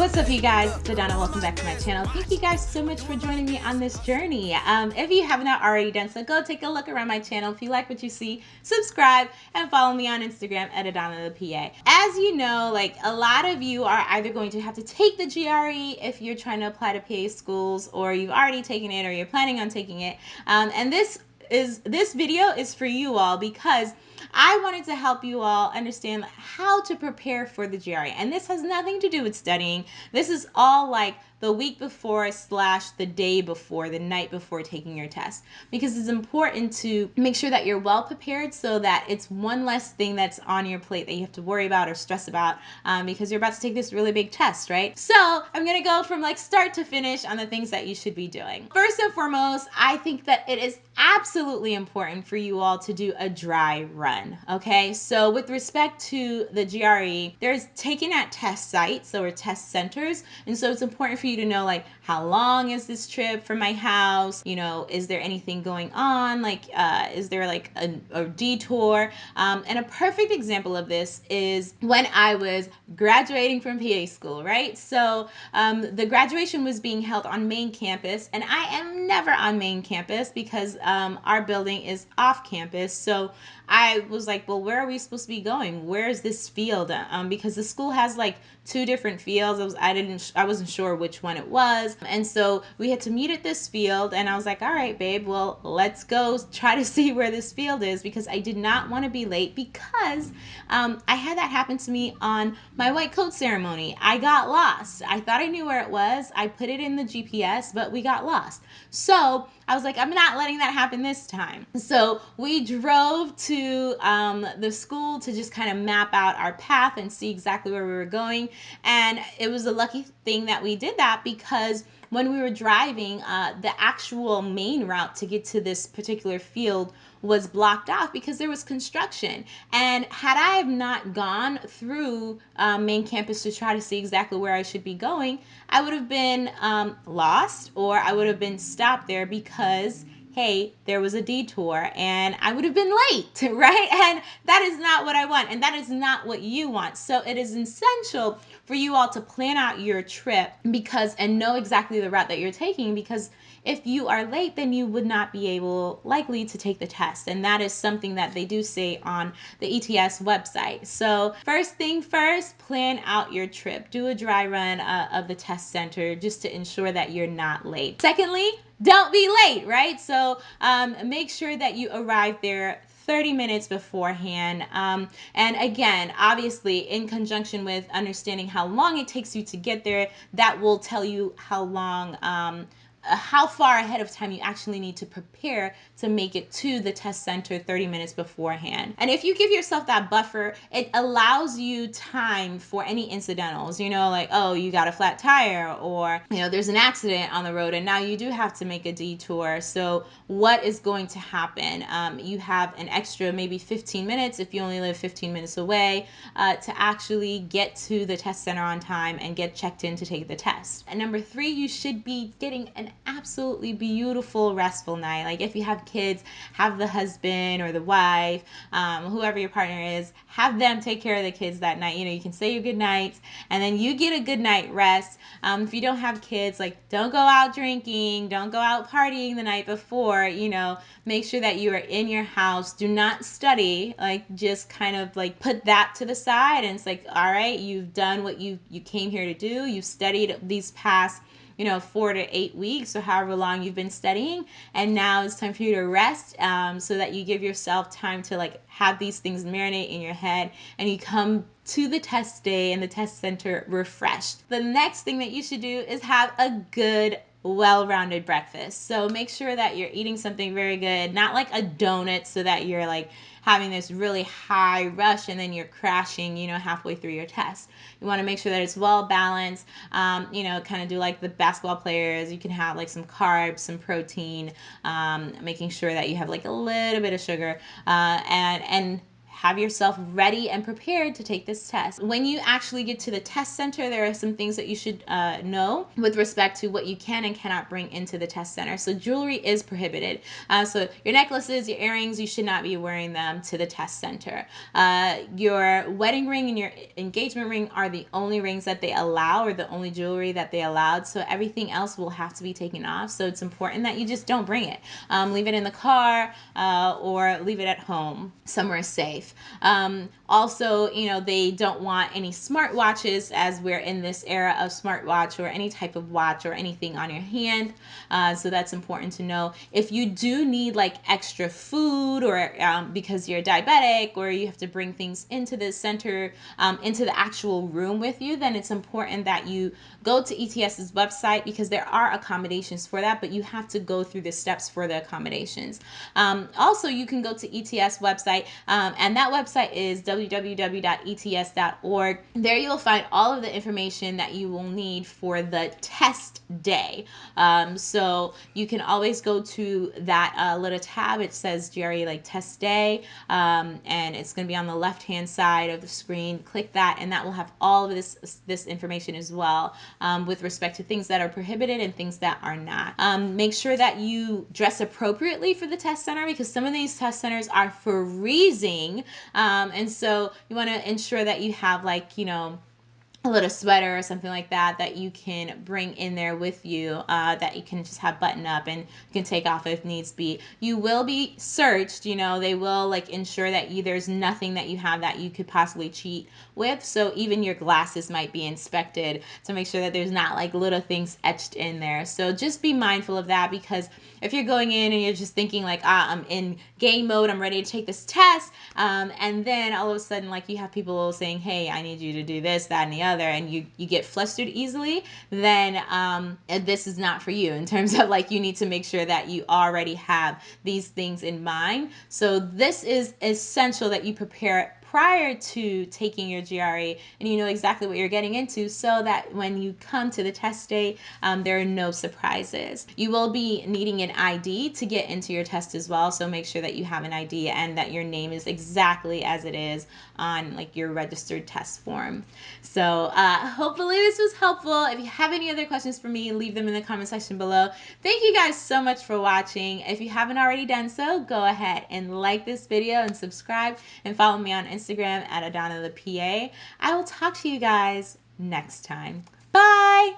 What's up, you guys? Adana. Welcome back to my channel. Thank you guys so much for joining me on this journey. Um, if you have not already done so, go take a look around my channel. If you like what you see, subscribe and follow me on Instagram at Adana the PA. As you know, like a lot of you are either going to have to take the GRE if you're trying to apply to PA schools, or you've already taken it, or you're planning on taking it. Um, and this is this video is for you all because I wanted to help you all understand how to prepare for the GRE. And this has nothing to do with studying. This is all like the week before slash the day before, the night before taking your test. Because it's important to make sure that you're well prepared so that it's one less thing that's on your plate that you have to worry about or stress about um, because you're about to take this really big test, right? So I'm gonna go from like start to finish on the things that you should be doing. First and foremost, I think that it is absolutely important for you all to do a dry run, okay? So with respect to the GRE, there's taken at test sites so or test centers, and so it's important for you to know like how long is this trip from my house? You know is there anything going on? Like uh, is there like a, a detour? Um, and a perfect example of this is when i was graduating from pa school right? So um, the graduation was being held on main campus and i am never on main campus because um, our building is off campus. So I was like, well, where are we supposed to be going? Where is this field? Um, because the school has like two different fields. I was I didn't I wasn't sure which one it was, and so we had to meet at this field. And I was like, all right, babe, well, let's go try to see where this field is because I did not want to be late because um, I had that happen to me on my white coat ceremony. I got lost. I thought I knew where it was. I put it in the GPS, but we got lost. So I was like, I'm not letting that happen this time. So we drove to um, the school to just kind of map out our path and see exactly where we were going. And it was a lucky thing that we did that because when we were driving, uh, the actual main route to get to this particular field was blocked off because there was construction. And had I not gone through um, main campus to try to see exactly where I should be going, I would have been um, lost or I would have been stopped there because hey, there was a detour and I would have been late, right? And that is not what I want. And that is not what you want. So it is essential for you all to plan out your trip because and know exactly the route that you're taking because if you are late, then you would not be able likely to take the test. And that is something that they do say on the ETS website. So first thing first, plan out your trip. Do a dry run uh, of the test center just to ensure that you're not late. Secondly, don't be late, right? So um, make sure that you arrive there 30 minutes beforehand. Um, and again, obviously, in conjunction with understanding how long it takes you to get there, that will tell you how long. Um, how far ahead of time you actually need to prepare to make it to the test center 30 minutes beforehand. And if you give yourself that buffer, it allows you time for any incidentals, you know, like, oh, you got a flat tire or, you know, there's an accident on the road and now you do have to make a detour. So what is going to happen? Um, you have an extra maybe 15 minutes if you only live 15 minutes away uh, to actually get to the test center on time and get checked in to take the test. And number three, you should be getting an absolutely beautiful, restful night. Like if you have kids, have the husband or the wife, um, whoever your partner is, have them take care of the kids that night. You know, you can say your good nights and then you get a good night rest. Um, if you don't have kids, like don't go out drinking, don't go out partying the night before, you know, make sure that you are in your house. Do not study, like just kind of like put that to the side and it's like, all right, you've done what you you came here to do. You've studied these past you know, four to eight weeks or however long you've been studying. And now it's time for you to rest um, so that you give yourself time to like have these things marinate in your head and you come to the test day and the test center refreshed. The next thing that you should do is have a good well-rounded breakfast. So make sure that you're eating something very good, not like a donut so that you're like having this really high rush and then you're crashing, you know, halfway through your test. You want to make sure that it's well balanced. Um, you know, kind of do like the basketball players. You can have like some carbs, some protein, um, making sure that you have like a little bit of sugar, uh, and and have yourself ready and prepared to take this test. When you actually get to the test center, there are some things that you should uh, know with respect to what you can and cannot bring into the test center. So jewelry is prohibited. Uh, so your necklaces, your earrings, you should not be wearing them to the test center. Uh, your wedding ring and your engagement ring are the only rings that they allow or the only jewelry that they allowed. So everything else will have to be taken off. So it's important that you just don't bring it. Um, leave it in the car uh, or leave it at home somewhere safe. Um, also, you know, they don't want any smartwatches as we're in this era of smartwatch or any type of watch or anything on your hand. Uh, so that's important to know. If you do need like extra food or um, because you're diabetic or you have to bring things into the center, um, into the actual room with you, then it's important that you go to ETS's website because there are accommodations for that, but you have to go through the steps for the accommodations. Um, also, you can go to ETS website, um, and that website is www.ets.org. There you'll find all of the information that you will need for the test day. Um, so you can always go to that uh, little tab. It says Jerry like test day, um, and it's going to be on the left hand side of the screen. Click that, and that will have all of this this information as well um, with respect to things that are prohibited and things that are not. Um, make sure that you dress appropriately for the test center because some of these test centers are freezing. Um, and so you want to ensure that you have like, you know, a little sweater or something like that that you can bring in there with you uh, that you can just have button up and you can take off if needs be. You will be searched you know they will like ensure that you there's nothing that you have that you could possibly cheat with. So even your glasses might be inspected to make sure that there's not like little things etched in there. So just be mindful of that because if you're going in and you're just thinking like ah i'm in game mode i'm ready to take this test um, and then all of a sudden like you have people saying hey i need you to do this that and the other other and you you get flustered easily then um, this is not for you in terms of like you need to make sure that you already have these things in mind. So this is essential that you prepare prior to taking your GRE and you know exactly what you're getting into so that when you come to the test day, um, there are no surprises. You will be needing an ID to get into your test as well, so make sure that you have an ID and that your name is exactly as it is on like your registered test form. So uh, hopefully this was helpful. If you have any other questions for me, leave them in the comment section below. Thank you guys so much for watching. If you haven't already done so, go ahead and like this video and subscribe and follow me on Instagram Instagram at Adana the PA. I will talk to you guys next time. Bye.